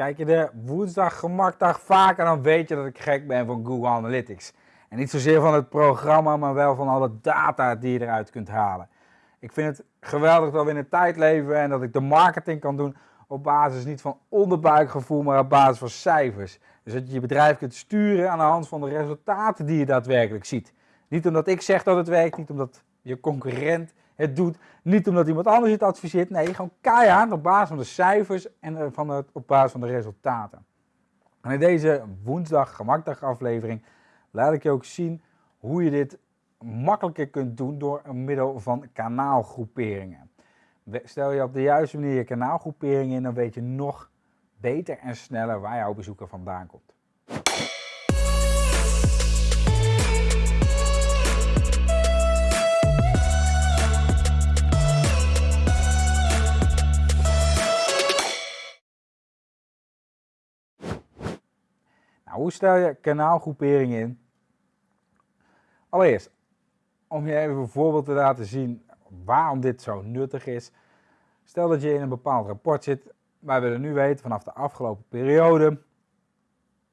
Kijk je de woensdag gemakdag vaker, dan weet je dat ik gek ben van Google Analytics. En niet zozeer van het programma, maar wel van alle data die je eruit kunt halen. Ik vind het geweldig dat we in een tijd leven en dat ik de marketing kan doen op basis niet van onderbuikgevoel, maar op basis van cijfers. Dus dat je je bedrijf kunt sturen aan de hand van de resultaten die je daadwerkelijk ziet. Niet omdat ik zeg dat het werkt, niet omdat je concurrent het doet, niet omdat iemand anders het adviseert. Nee, gewoon keihard op basis van de cijfers en eh, van het, op basis van de resultaten. En in deze woensdag gemakdag aflevering laat ik je ook zien hoe je dit makkelijker kunt doen door middel van kanaalgroeperingen. Stel je op de juiste manier je kanaalgroepering in, dan weet je nog beter en sneller waar jouw bezoeker vandaan komt. Nou, hoe stel je kanaalgroepering in? Allereerst, om je even een voorbeeld te laten zien waarom dit zo nuttig is. Stel dat je in een bepaald rapport zit. Wij willen nu weten vanaf de afgelopen periode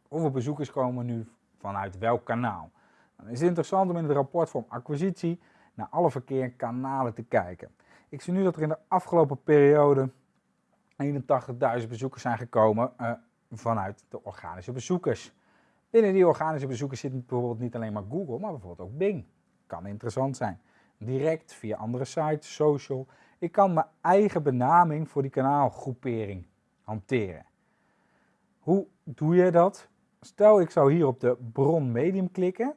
hoeveel bezoekers komen nu vanuit welk kanaal. Dan is het interessant om in het rapport van acquisitie naar alle verkeerkanalen te kijken. Ik zie nu dat er in de afgelopen periode 81.000 bezoekers zijn gekomen uh, vanuit de organische bezoekers. Binnen die organische bezoekers zit bijvoorbeeld niet alleen maar Google, maar bijvoorbeeld ook Bing. Kan interessant zijn. Direct via andere sites, social. Ik kan mijn eigen benaming voor die kanaalgroepering hanteren. Hoe doe je dat? Stel ik zou hier op de bron medium klikken,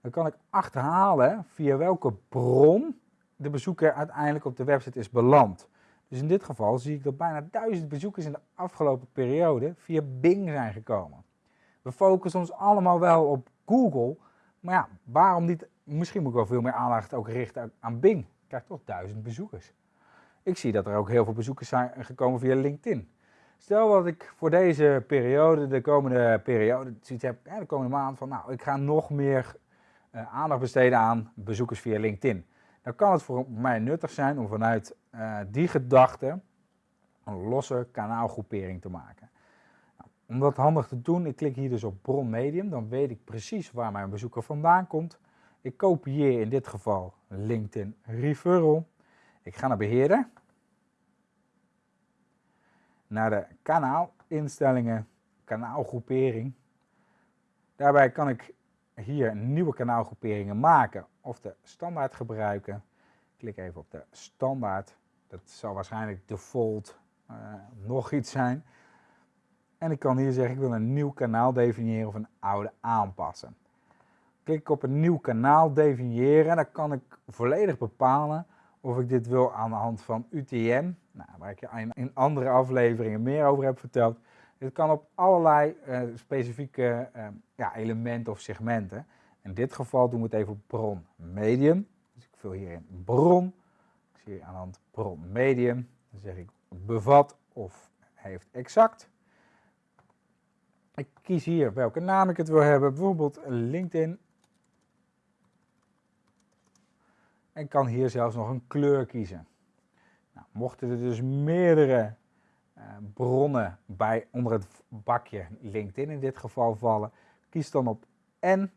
dan kan ik achterhalen via welke bron de bezoeker uiteindelijk op de website is beland. Dus in dit geval zie ik dat bijna duizend bezoekers in de afgelopen periode via Bing zijn gekomen. We focussen ons allemaal wel op Google, maar ja, waarom niet? Misschien moet ik wel veel meer aandacht ook richten aan Bing. Ik krijg toch duizend bezoekers. Ik zie dat er ook heel veel bezoekers zijn gekomen via LinkedIn. Stel dat ik voor deze periode, de komende periode, zoiets heb, de komende maand, van nou, ik ga nog meer uh, aandacht besteden aan bezoekers via LinkedIn. Dan kan het voor mij nuttig zijn om vanuit uh, die gedachte een losse kanaalgroepering te maken. Nou, om dat handig te doen, ik klik hier dus op bron medium, dan weet ik precies waar mijn bezoeker vandaan komt. Ik kopieer in dit geval LinkedIn referral. Ik ga naar beheerder. Naar de kanaalinstellingen, kanaalgroepering. Daarbij kan ik hier nieuwe kanaalgroeperingen maken of de standaard gebruiken. Klik even op de standaard. Dat zal waarschijnlijk default uh, nog iets zijn. En ik kan hier zeggen ik wil een nieuw kanaal definiëren of een oude aanpassen. Klik ik op een nieuw kanaal definiëren en dan kan ik volledig bepalen of ik dit wil aan de hand van UTM, nou, waar ik je in andere afleveringen meer over heb verteld. Dit kan op allerlei uh, specifieke uh, ja, elementen of segmenten. In dit geval doen we het even op bron medium. Dus ik vul hierin bron. Ik zie aan de hand bron medium. Dan zeg ik bevat of heeft exact. Ik kies hier welke naam ik het wil hebben. Bijvoorbeeld LinkedIn. En kan hier zelfs nog een kleur kiezen. Nou, mochten er dus meerdere uh, bronnen bij onder het bakje LinkedIn in dit geval vallen, kies dan op N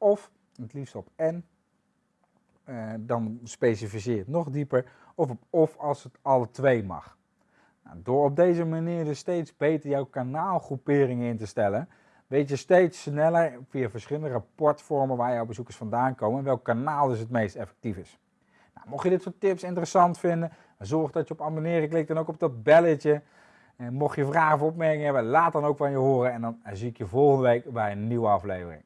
of het liefst op N. Uh, dan specificeer het nog dieper. Of op of als het alle twee mag. Nou, door op deze manier dus steeds beter jouw kanaalgroeperingen in te stellen, weet je steeds sneller via verschillende rapportvormen waar jouw bezoekers vandaan komen en welk kanaal dus het meest effectief is. Nou, mocht je dit soort tips interessant vinden, zorg dat je op abonneren klikt en ook op dat belletje. En mocht je vragen of opmerkingen hebben, laat dan ook van je horen en dan zie ik je volgende week bij een nieuwe aflevering.